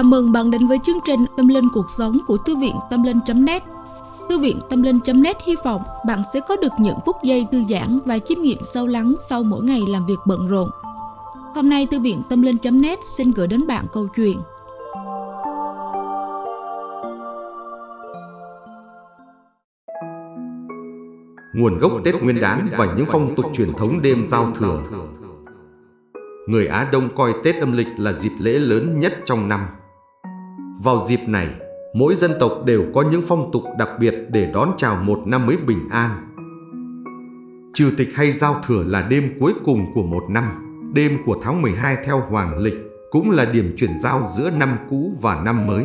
Chào mừng bạn đến với chương trình Tâm Linh Cuộc Sống của Thư viện Tâm Linh.net Thư viện Tâm Linh.net hy vọng bạn sẽ có được những phút giây thư giãn và chiêm nghiệm sâu lắng sau mỗi ngày làm việc bận rộn. Hôm nay, Thư viện Tâm Linh.net xin gửi đến bạn câu chuyện Nguồn gốc Tết Nguyên đán và những phong tục truyền thống đêm giao thừa Người Á Đông coi Tết âm lịch là dịp lễ lớn nhất trong năm. Vào dịp này, mỗi dân tộc đều có những phong tục đặc biệt để đón chào một năm mới bình an. Trừ tịch hay giao thừa là đêm cuối cùng của một năm, đêm của tháng 12 theo Hoàng lịch, cũng là điểm chuyển giao giữa năm cũ và năm mới.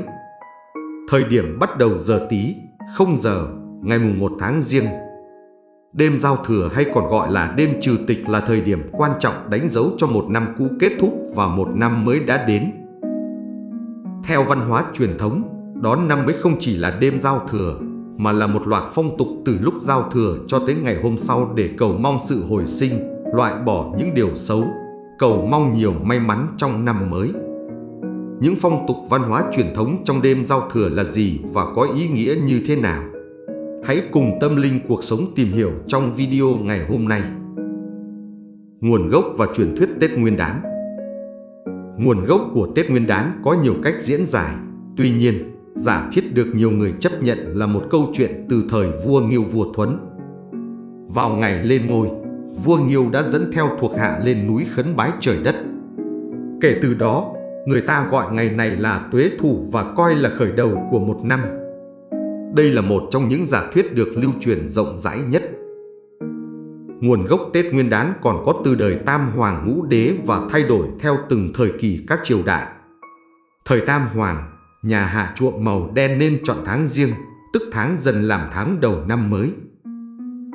Thời điểm bắt đầu giờ tí, 0 giờ, ngày mùng 1 tháng riêng Đêm giao thừa hay còn gọi là đêm trừ tịch là thời điểm quan trọng đánh dấu cho một năm cũ kết thúc và một năm mới đã đến. Theo văn hóa truyền thống, đón năm mới không chỉ là đêm giao thừa, mà là một loạt phong tục từ lúc giao thừa cho tới ngày hôm sau để cầu mong sự hồi sinh, loại bỏ những điều xấu, cầu mong nhiều may mắn trong năm mới. Những phong tục văn hóa truyền thống trong đêm giao thừa là gì và có ý nghĩa như thế nào? Hãy cùng tâm linh cuộc sống tìm hiểu trong video ngày hôm nay. Nguồn gốc và truyền thuyết Tết Nguyên đán Nguồn gốc của Tết Nguyên đán có nhiều cách diễn giải, tuy nhiên, giả thiết được nhiều người chấp nhận là một câu chuyện từ thời vua Nghiêu vua Thuấn. Vào ngày lên ngôi, vua Nghiêu đã dẫn theo thuộc hạ lên núi khấn bái trời đất. Kể từ đó, người ta gọi ngày này là tuế thủ và coi là khởi đầu của một năm. Đây là một trong những giả thuyết được lưu truyền rộng rãi nhất. Nguồn gốc Tết Nguyên đán còn có từ đời Tam Hoàng Ngũ Đế và thay đổi theo từng thời kỳ các triều đại. Thời Tam Hoàng, nhà hạ chuộng màu đen nên chọn tháng riêng, tức tháng dần làm tháng đầu năm mới.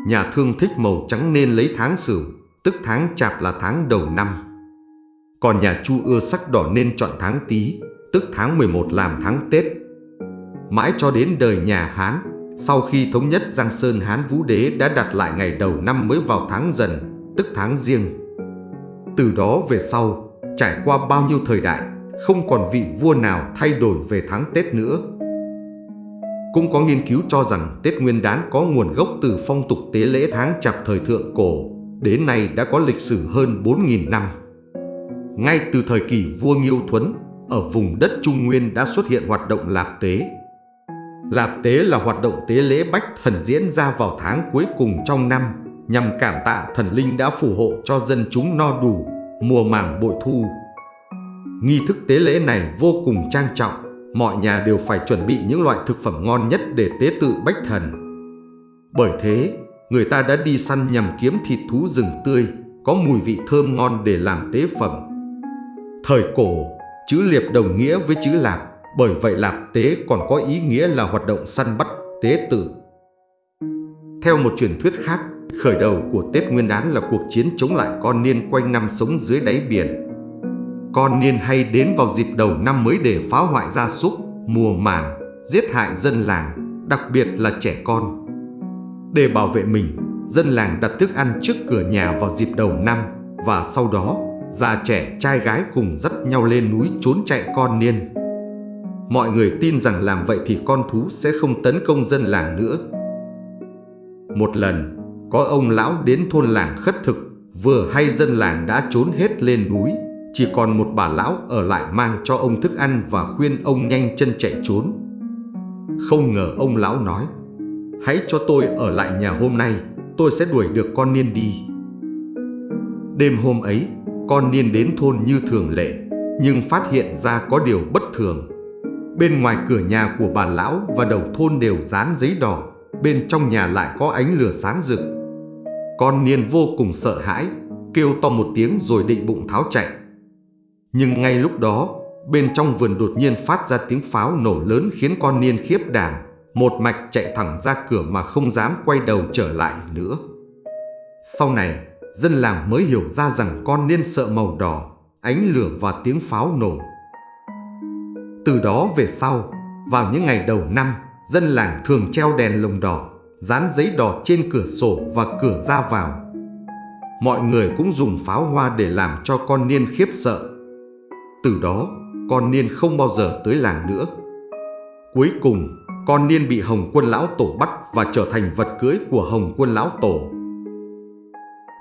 Nhà thương thích màu trắng nên lấy tháng sửu, tức tháng chạp là tháng đầu năm. Còn nhà chu ưa sắc đỏ nên chọn tháng tý, tức tháng 11 làm tháng Tết mãi cho đến đời nhà Hán. Sau khi thống nhất Giang Sơn Hán Vũ Đế đã đặt lại ngày đầu năm mới vào tháng dần, tức tháng riêng. Từ đó về sau, trải qua bao nhiêu thời đại, không còn vị vua nào thay đổi về tháng Tết nữa. Cũng có nghiên cứu cho rằng Tết Nguyên đán có nguồn gốc từ phong tục tế lễ tháng chạp thời thượng cổ, đến nay đã có lịch sử hơn 4.000 năm. Ngay từ thời kỳ vua Nghiêu Thuấn, ở vùng đất Trung Nguyên đã xuất hiện hoạt động lạp tế, Lạp tế là hoạt động tế lễ bách thần diễn ra vào tháng cuối cùng trong năm nhằm cảm tạ thần linh đã phù hộ cho dân chúng no đủ, mùa màng bội thu. Nghi thức tế lễ này vô cùng trang trọng, mọi nhà đều phải chuẩn bị những loại thực phẩm ngon nhất để tế tự bách thần. Bởi thế, người ta đã đi săn nhằm kiếm thịt thú rừng tươi, có mùi vị thơm ngon để làm tế phẩm. Thời cổ, chữ liệp đồng nghĩa với chữ lạp, bởi vậy lạp tế còn có ý nghĩa là hoạt động săn bắt, tế tử. Theo một truyền thuyết khác, khởi đầu của Tết Nguyên đán là cuộc chiến chống lại con niên quanh năm sống dưới đáy biển. Con niên hay đến vào dịp đầu năm mới để phá hoại gia súc, mùa màng, giết hại dân làng, đặc biệt là trẻ con. Để bảo vệ mình, dân làng đặt thức ăn trước cửa nhà vào dịp đầu năm và sau đó, già trẻ trai gái cùng dắt nhau lên núi trốn chạy con niên. Mọi người tin rằng làm vậy thì con thú sẽ không tấn công dân làng nữa. Một lần, có ông lão đến thôn làng khất thực, vừa hay dân làng đã trốn hết lên núi, chỉ còn một bà lão ở lại mang cho ông thức ăn và khuyên ông nhanh chân chạy trốn. Không ngờ ông lão nói, hãy cho tôi ở lại nhà hôm nay, tôi sẽ đuổi được con niên đi. Đêm hôm ấy, con niên đến thôn như thường lệ, nhưng phát hiện ra có điều bất thường. Bên ngoài cửa nhà của bà lão và đầu thôn đều dán giấy đỏ, bên trong nhà lại có ánh lửa sáng rực. Con Niên vô cùng sợ hãi, kêu to một tiếng rồi định bụng tháo chạy. Nhưng ngay lúc đó, bên trong vườn đột nhiên phát ra tiếng pháo nổ lớn khiến con Niên khiếp đảm, một mạch chạy thẳng ra cửa mà không dám quay đầu trở lại nữa. Sau này, dân làng mới hiểu ra rằng con Niên sợ màu đỏ, ánh lửa và tiếng pháo nổ từ đó về sau, vào những ngày đầu năm, dân làng thường treo đèn lồng đỏ, dán giấy đỏ trên cửa sổ và cửa ra vào. Mọi người cũng dùng pháo hoa để làm cho con niên khiếp sợ. Từ đó, con Niên không bao giờ tới làng nữa. Cuối cùng, con Niên bị Hồng Quân Lão Tổ bắt và trở thành vật cưới của Hồng Quân Lão Tổ.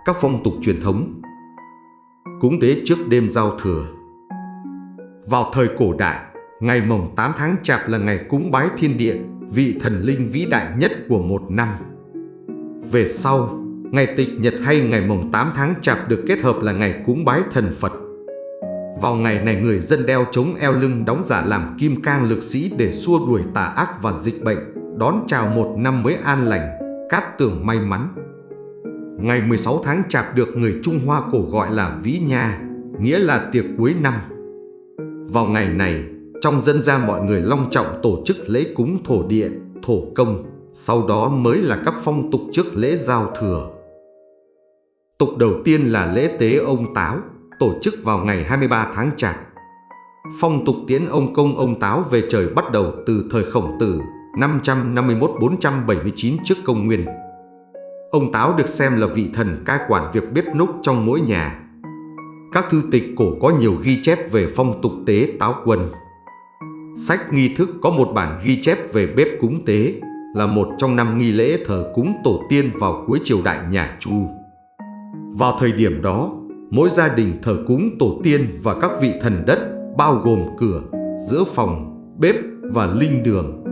Các phong tục truyền thống Cúng tế trước đêm giao thừa Vào thời cổ đại, ngày mồng 8 tháng chạp là ngày cúng bái thiên địa, vị thần linh vĩ đại nhất của một năm. Về sau, ngày tịch nhật hay ngày mồng 8 tháng chạp được kết hợp là ngày cúng bái thần Phật. Vào ngày này người dân đeo chống eo lưng đóng giả làm kim cang lực sĩ để xua đuổi tà ác và dịch bệnh, đón chào một năm mới an lành, cát tường may mắn. Ngày 16 tháng chạp được người Trung Hoa cổ gọi là Vĩ Nha, nghĩa là tiệc cuối năm. Vào ngày này, trong dân gian mọi người long trọng tổ chức lễ cúng thổ địa, thổ công, sau đó mới là các phong tục trước lễ giao thừa. Tục đầu tiên là lễ tế ông Táo, tổ chức vào ngày 23 tháng Chạp. Phong tục tiễn ông công ông Táo về trời bắt đầu từ thời khổng tử 551-479 trước công nguyên. Ông Táo được xem là vị thần cai quản việc bếp núc trong mỗi nhà. Các thư tịch cổ có nhiều ghi chép về phong tục tế táo quân. Sách nghi thức có một bản ghi chép về bếp cúng tế là một trong năm nghi lễ thờ cúng tổ tiên vào cuối triều đại nhà Chu. Vào thời điểm đó, mỗi gia đình thờ cúng tổ tiên và các vị thần đất bao gồm cửa, giữa phòng, bếp và linh đường.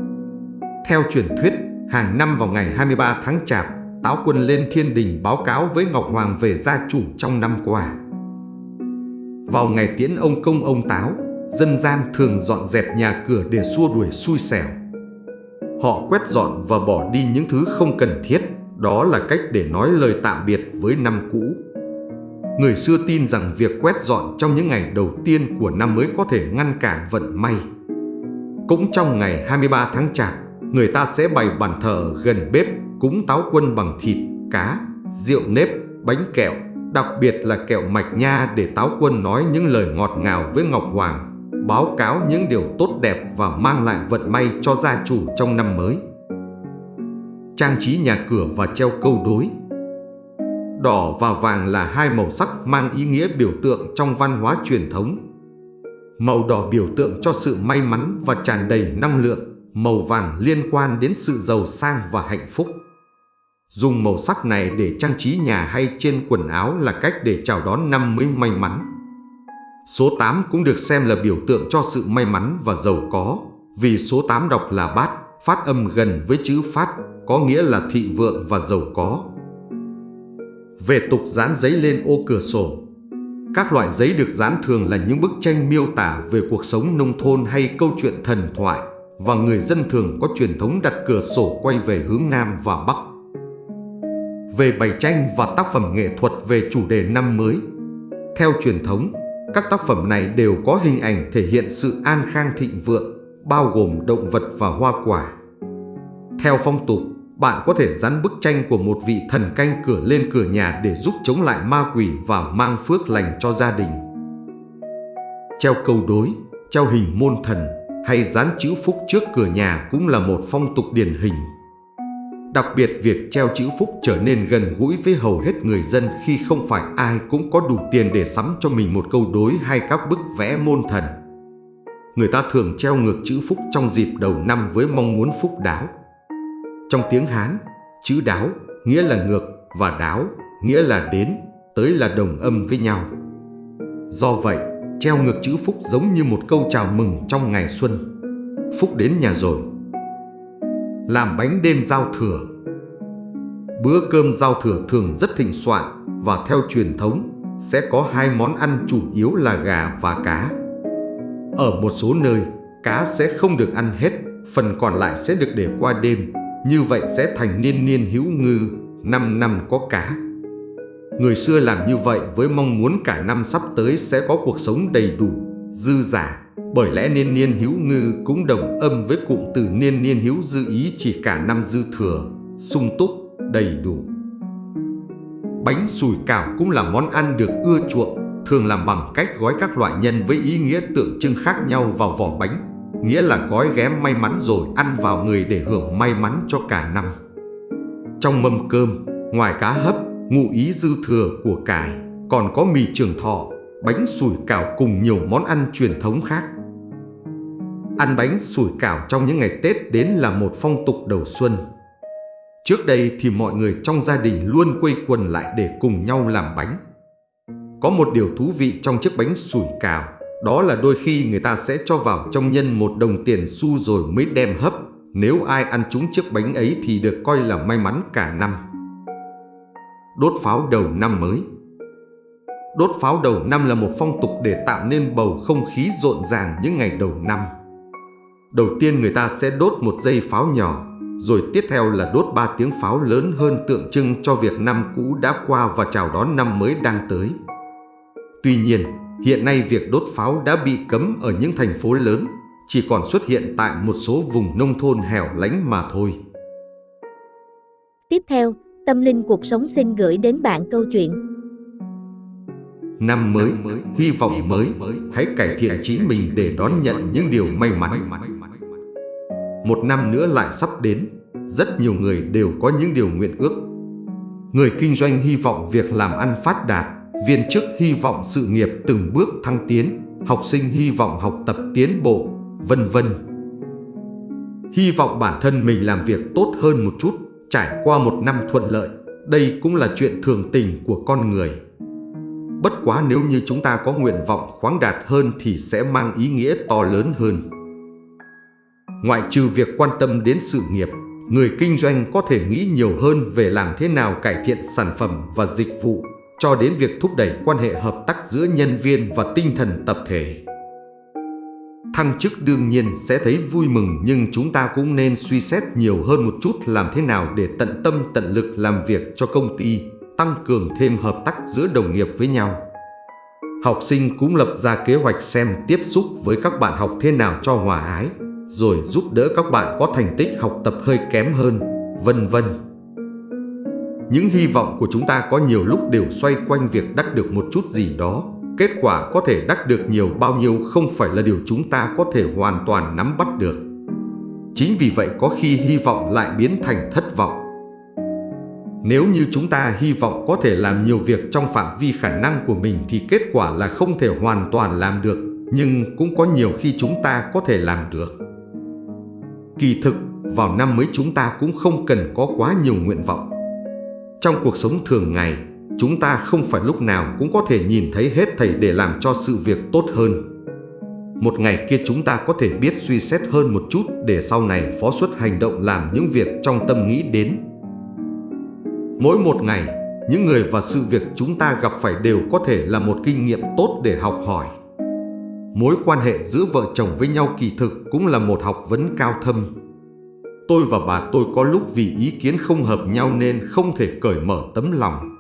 Theo truyền thuyết, hàng năm vào ngày 23 tháng Chạp, Táo quân lên thiên đình báo cáo với Ngọc Hoàng về gia chủ trong năm qua. Vào ngày tiễn ông công ông Táo, dân gian thường dọn dẹp nhà cửa để xua đuổi xui xẻo. Họ quét dọn và bỏ đi những thứ không cần thiết, đó là cách để nói lời tạm biệt với năm cũ. Người xưa tin rằng việc quét dọn trong những ngày đầu tiên của năm mới có thể ngăn cản vận may. Cũng trong ngày 23 tháng Chạp, người ta sẽ bày bàn thờ gần bếp cúng táo quân bằng thịt, cá, rượu nếp, bánh kẹo, đặc biệt là kẹo mạch nha để táo quân nói những lời ngọt ngào với Ngọc Hoàng, báo cáo những điều tốt đẹp và mang lại vận may cho gia chủ trong năm mới. Trang trí nhà cửa và treo câu đối Đỏ và vàng là hai màu sắc mang ý nghĩa biểu tượng trong văn hóa truyền thống. Màu đỏ biểu tượng cho sự may mắn và tràn đầy năng lượng, màu vàng liên quan đến sự giàu sang và hạnh phúc. Dùng màu sắc này để trang trí nhà hay trên quần áo là cách để chào đón năm mới may mắn. Số 8 cũng được xem là biểu tượng cho sự may mắn và giàu có, vì số 8 đọc là bát, phát âm gần với chữ phát, có nghĩa là thị vượng và giàu có. Về tục dán giấy lên ô cửa sổ Các loại giấy được dán thường là những bức tranh miêu tả về cuộc sống nông thôn hay câu chuyện thần thoại và người dân thường có truyền thống đặt cửa sổ quay về hướng Nam và Bắc. Về bày tranh và tác phẩm nghệ thuật về chủ đề năm mới Theo truyền thống, các tác phẩm này đều có hình ảnh thể hiện sự an khang thịnh vượng, bao gồm động vật và hoa quả. Theo phong tục, bạn có thể dán bức tranh của một vị thần canh cửa lên cửa nhà để giúp chống lại ma quỷ và mang phước lành cho gia đình. Treo câu đối, treo hình môn thần hay dán chữ phúc trước cửa nhà cũng là một phong tục điển hình. Đặc biệt việc treo chữ phúc trở nên gần gũi với hầu hết người dân khi không phải ai cũng có đủ tiền để sắm cho mình một câu đối hay các bức vẽ môn thần. Người ta thường treo ngược chữ phúc trong dịp đầu năm với mong muốn phúc đáo. Trong tiếng Hán, chữ đáo nghĩa là ngược và đáo nghĩa là đến, tới là đồng âm với nhau. Do vậy, treo ngược chữ phúc giống như một câu chào mừng trong ngày xuân. Phúc đến nhà rồi. Làm bánh đêm giao thừa Bữa cơm giao thừa thường rất thịnh soạn và theo truyền thống sẽ có hai món ăn chủ yếu là gà và cá. Ở một số nơi, cá sẽ không được ăn hết, phần còn lại sẽ được để qua đêm như vậy sẽ thành niên niên hữu ngư, năm năm có cá. Người xưa làm như vậy với mong muốn cả năm sắp tới sẽ có cuộc sống đầy đủ, dư giả. Bởi lẽ niên niên hữu ngư cũng đồng âm với cụm từ niên niên hữu dư ý chỉ cả năm dư thừa, sung túc, đầy đủ. Bánh sùi cảo cũng là món ăn được ưa chuộng, thường làm bằng cách gói các loại nhân với ý nghĩa tượng trưng khác nhau vào vỏ bánh nghĩa là gói ghém may mắn rồi ăn vào người để hưởng may mắn cho cả năm. Trong mâm cơm, ngoài cá hấp, ngụ ý dư thừa của cải, còn có mì trường thọ, bánh sủi cảo cùng nhiều món ăn truyền thống khác ăn bánh sủi cảo trong những ngày Tết đến là một phong tục đầu xuân. Trước đây thì mọi người trong gia đình luôn quây quần lại để cùng nhau làm bánh. Có một điều thú vị trong chiếc bánh sủi cảo, đó là đôi khi người ta sẽ cho vào trong nhân một đồng tiền xu rồi mới đem hấp. Nếu ai ăn trúng chiếc bánh ấy thì được coi là may mắn cả năm. Đốt pháo đầu năm mới Đốt pháo đầu năm là một phong tục để tạo nên bầu không khí rộn ràng những ngày đầu năm. Đầu tiên người ta sẽ đốt một dây pháo nhỏ, rồi tiếp theo là đốt ba tiếng pháo lớn hơn tượng trưng cho việc năm cũ đã qua và chào đón năm mới đang tới. Tuy nhiên, hiện nay việc đốt pháo đã bị cấm ở những thành phố lớn, chỉ còn xuất hiện tại một số vùng nông thôn hẻo lánh mà thôi. Tiếp theo, Tâm Linh Cuộc Sống xin gửi đến bạn câu chuyện Năm mới, hy vọng mới, hãy cải thiện chính mình để đón nhận những điều may mắn. Một năm nữa lại sắp đến, rất nhiều người đều có những điều nguyện ước. Người kinh doanh hy vọng việc làm ăn phát đạt, viên chức hy vọng sự nghiệp từng bước thăng tiến, học sinh hy vọng học tập tiến bộ, vân vân. Hy vọng bản thân mình làm việc tốt hơn một chút, trải qua một năm thuận lợi. Đây cũng là chuyện thường tình của con người. Bất quá nếu như chúng ta có nguyện vọng khoáng đạt hơn thì sẽ mang ý nghĩa to lớn hơn. Ngoại trừ việc quan tâm đến sự nghiệp, người kinh doanh có thể nghĩ nhiều hơn về làm thế nào cải thiện sản phẩm và dịch vụ, cho đến việc thúc đẩy quan hệ hợp tác giữa nhân viên và tinh thần tập thể. Thăng chức đương nhiên sẽ thấy vui mừng nhưng chúng ta cũng nên suy xét nhiều hơn một chút làm thế nào để tận tâm tận lực làm việc cho công ty, tăng cường thêm hợp tác giữa đồng nghiệp với nhau. Học sinh cũng lập ra kế hoạch xem tiếp xúc với các bạn học thế nào cho hòa ái, rồi giúp đỡ các bạn có thành tích học tập hơi kém hơn, vân vân. Những hy vọng của chúng ta có nhiều lúc đều xoay quanh việc đắc được một chút gì đó. Kết quả có thể đắc được nhiều bao nhiêu không phải là điều chúng ta có thể hoàn toàn nắm bắt được. Chính vì vậy có khi hy vọng lại biến thành thất vọng. Nếu như chúng ta hy vọng có thể làm nhiều việc trong phạm vi khả năng của mình thì kết quả là không thể hoàn toàn làm được, nhưng cũng có nhiều khi chúng ta có thể làm được. Kỳ thực, vào năm mới chúng ta cũng không cần có quá nhiều nguyện vọng. Trong cuộc sống thường ngày, chúng ta không phải lúc nào cũng có thể nhìn thấy hết thầy để làm cho sự việc tốt hơn. Một ngày kia chúng ta có thể biết suy xét hơn một chút để sau này phó xuất hành động làm những việc trong tâm nghĩ đến. Mỗi một ngày, những người và sự việc chúng ta gặp phải đều có thể là một kinh nghiệm tốt để học hỏi. Mối quan hệ giữa vợ chồng với nhau kỳ thực cũng là một học vấn cao thâm. Tôi và bà tôi có lúc vì ý kiến không hợp nhau nên không thể cởi mở tấm lòng.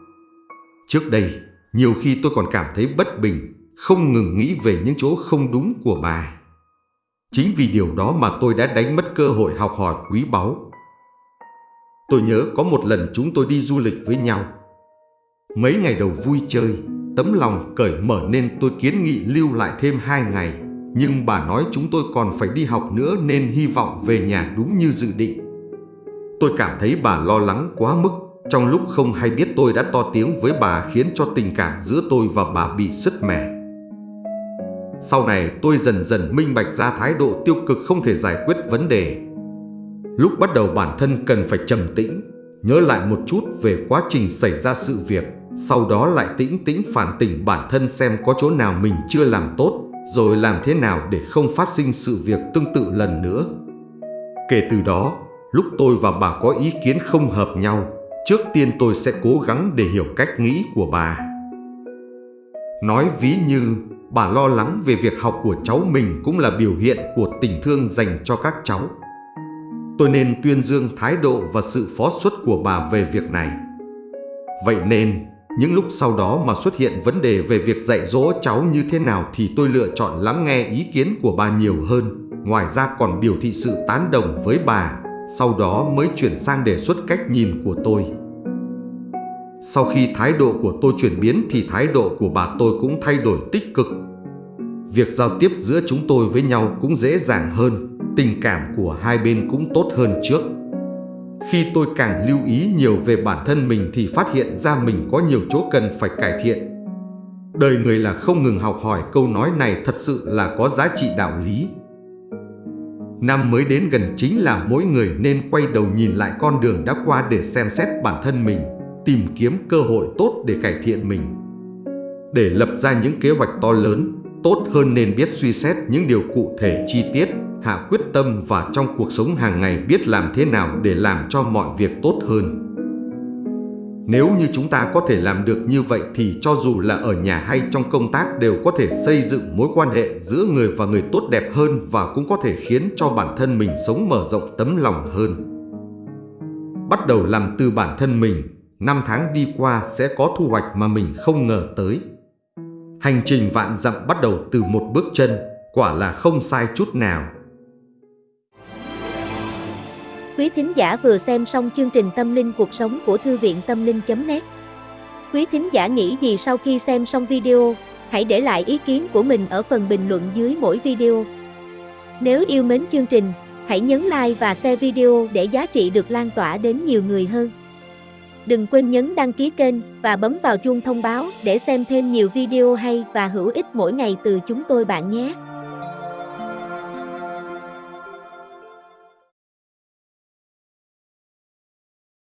Trước đây, nhiều khi tôi còn cảm thấy bất bình, không ngừng nghĩ về những chỗ không đúng của bà. Chính vì điều đó mà tôi đã đánh mất cơ hội học hỏi quý báu. Tôi nhớ có một lần chúng tôi đi du lịch với nhau. Mấy ngày đầu vui chơi, tấm lòng cởi mở nên tôi kiến nghị lưu lại thêm hai ngày. Nhưng bà nói chúng tôi còn phải đi học nữa nên hy vọng về nhà đúng như dự định. Tôi cảm thấy bà lo lắng quá mức. Trong lúc không hay biết tôi đã to tiếng với bà khiến cho tình cảm giữa tôi và bà bị sứt mẻ. Sau này tôi dần dần minh bạch ra thái độ tiêu cực không thể giải quyết vấn đề. Lúc bắt đầu bản thân cần phải trầm tĩnh, nhớ lại một chút về quá trình xảy ra sự việc sau đó lại tĩnh tĩnh phản tỉnh bản thân xem có chỗ nào mình chưa làm tốt, rồi làm thế nào để không phát sinh sự việc tương tự lần nữa. Kể từ đó, lúc tôi và bà có ý kiến không hợp nhau, trước tiên tôi sẽ cố gắng để hiểu cách nghĩ của bà. Nói ví như bà lo lắng về việc học của cháu mình cũng là biểu hiện của tình thương dành cho các cháu. Tôi nên tuyên dương thái độ và sự phó xuất của bà về việc này. Vậy nên, những lúc sau đó mà xuất hiện vấn đề về việc dạy dỗ cháu như thế nào thì tôi lựa chọn lắng nghe ý kiến của bà nhiều hơn. Ngoài ra còn biểu thị sự tán đồng với bà, sau đó mới chuyển sang đề xuất cách nhìn của tôi. Sau khi thái độ của tôi chuyển biến thì thái độ của bà tôi cũng thay đổi tích cực. Việc giao tiếp giữa chúng tôi với nhau cũng dễ dàng hơn, tình cảm của hai bên cũng tốt hơn trước. Khi tôi càng lưu ý nhiều về bản thân mình thì phát hiện ra mình có nhiều chỗ cần phải cải thiện. Đời người là không ngừng học hỏi câu nói này thật sự là có giá trị đạo lý. Năm mới đến gần chính là mỗi người nên quay đầu nhìn lại con đường đã qua để xem xét bản thân mình, tìm kiếm cơ hội tốt để cải thiện mình. Để lập ra những kế hoạch to lớn, tốt hơn nên biết suy xét những điều cụ thể chi tiết, hạ quyết tâm và trong cuộc sống hàng ngày biết làm thế nào để làm cho mọi việc tốt hơn. Nếu như chúng ta có thể làm được như vậy thì cho dù là ở nhà hay trong công tác đều có thể xây dựng mối quan hệ giữa người và người tốt đẹp hơn và cũng có thể khiến cho bản thân mình sống mở rộng tấm lòng hơn. Bắt đầu làm từ bản thân mình, năm tháng đi qua sẽ có thu hoạch mà mình không ngờ tới. Hành trình vạn dặm bắt đầu từ một bước chân, quả là không sai chút nào. Quý thính giả vừa xem xong chương trình Tâm linh cuộc sống của Thư viện Tâm linh.net Quý thính giả nghĩ gì sau khi xem xong video, hãy để lại ý kiến của mình ở phần bình luận dưới mỗi video. Nếu yêu mến chương trình, hãy nhấn like và share video để giá trị được lan tỏa đến nhiều người hơn. Đừng quên nhấn đăng ký kênh và bấm vào chuông thông báo để xem thêm nhiều video hay và hữu ích mỗi ngày từ chúng tôi bạn nhé.